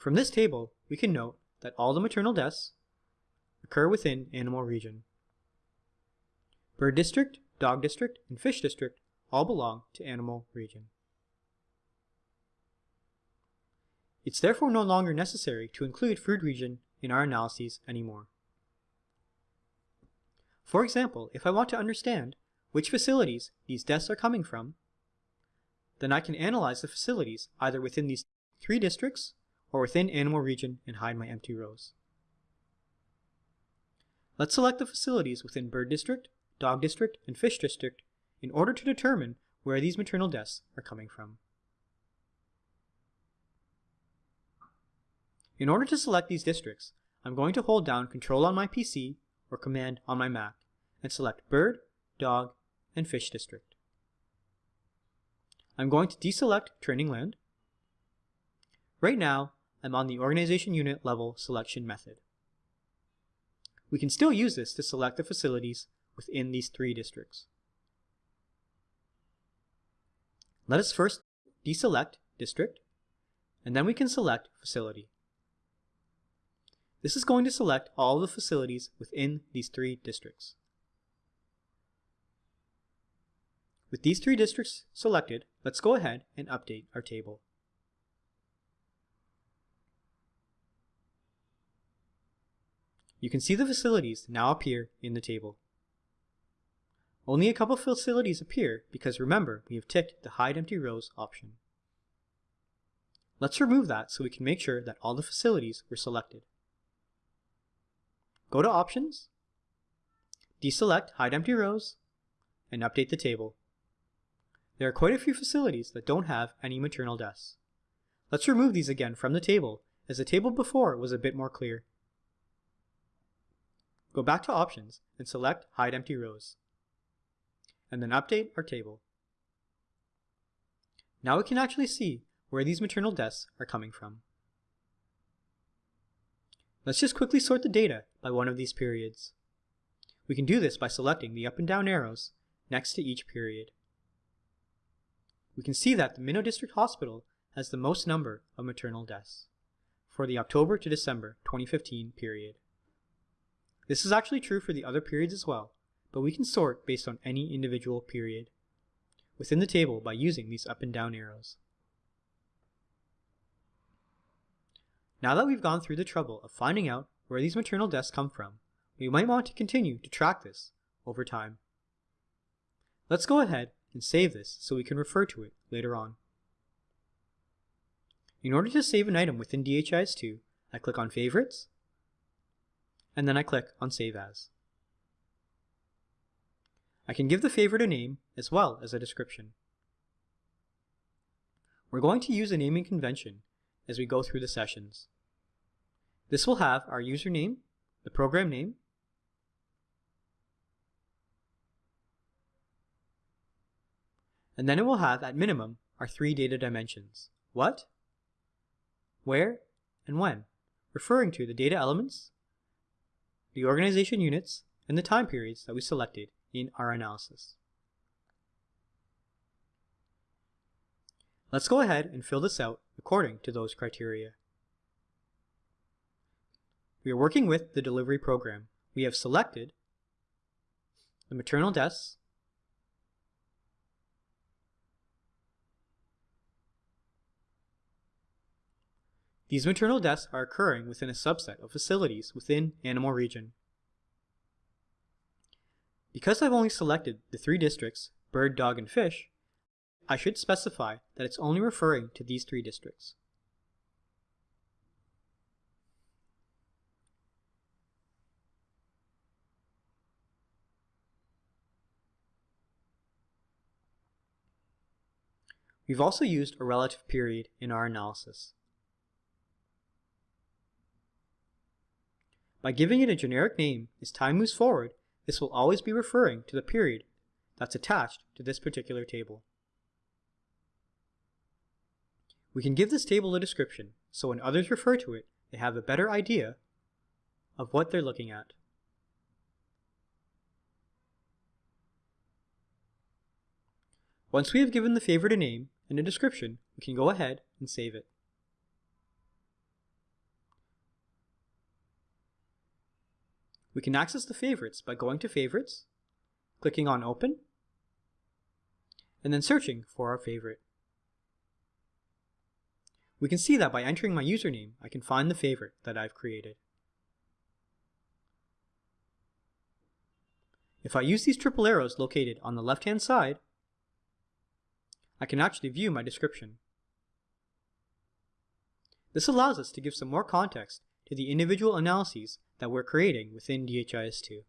From this table, we can note that all the maternal deaths occur within animal region. Bird district, dog district, and fish district all belong to animal region. It's therefore no longer necessary to include food region in our analyses anymore. For example, if I want to understand which facilities these deaths are coming from, then I can analyze the facilities either within these three districts or within animal region and hide my empty rows. Let's select the facilities within bird district, dog district, and fish district in order to determine where these maternal deaths are coming from. In order to select these districts, I'm going to hold down Control on my PC or Command on my Mac and select Bird, Dog, and Fish District. I'm going to deselect Training Land. Right now, I'm on the Organization Unit level selection method. We can still use this to select the facilities within these three districts. Let us first deselect district, and then we can select facility. This is going to select all the facilities within these three districts. With these three districts selected, let's go ahead and update our table. You can see the facilities now appear in the table. Only a couple facilities appear because remember, we have ticked the Hide Empty Rows option. Let's remove that so we can make sure that all the facilities were selected. Go to Options, deselect Hide Empty Rows, and update the table. There are quite a few facilities that don't have any maternal deaths. Let's remove these again from the table, as the table before was a bit more clear. Go back to Options and select Hide Empty Rows, and then update our table. Now we can actually see where these maternal deaths are coming from. Let's just quickly sort the data by one of these periods. We can do this by selecting the up and down arrows next to each period. We can see that the Minnow District Hospital has the most number of maternal deaths for the October to December 2015 period. This is actually true for the other periods as well, but we can sort based on any individual period within the table by using these up and down arrows. Now that we've gone through the trouble of finding out where these maternal deaths come from, we might want to continue to track this over time. Let's go ahead and save this so we can refer to it later on. In order to save an item within DHIS2, I click on Favorites, and then I click on Save As. I can give the favorite a name as well as a description. We're going to use a naming convention as we go through the sessions. This will have our username, the program name, and then it will have at minimum our three data dimensions, what, where, and when, referring to the data elements the organization units, and the time periods that we selected in our analysis. Let's go ahead and fill this out according to those criteria. We are working with the delivery program. We have selected the maternal deaths, These maternal deaths are occurring within a subset of facilities within Animal Region. Because I've only selected the three districts, bird, dog, and fish, I should specify that it's only referring to these three districts. We've also used a relative period in our analysis. By giving it a generic name, as time moves forward, this will always be referring to the period that's attached to this particular table. We can give this table a description, so when others refer to it, they have a better idea of what they're looking at. Once we have given the favorite a name and a description, we can go ahead and save it. We can access the favorites by going to Favorites, clicking on Open, and then searching for our favorite. We can see that by entering my username, I can find the favorite that I've created. If I use these triple arrows located on the left-hand side, I can actually view my description. This allows us to give some more context to the individual analyses that we're creating within DHIS2.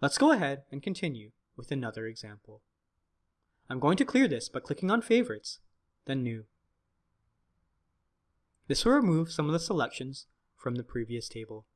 Let's go ahead and continue with another example. I'm going to clear this by clicking on Favorites, then New. This will remove some of the selections from the previous table.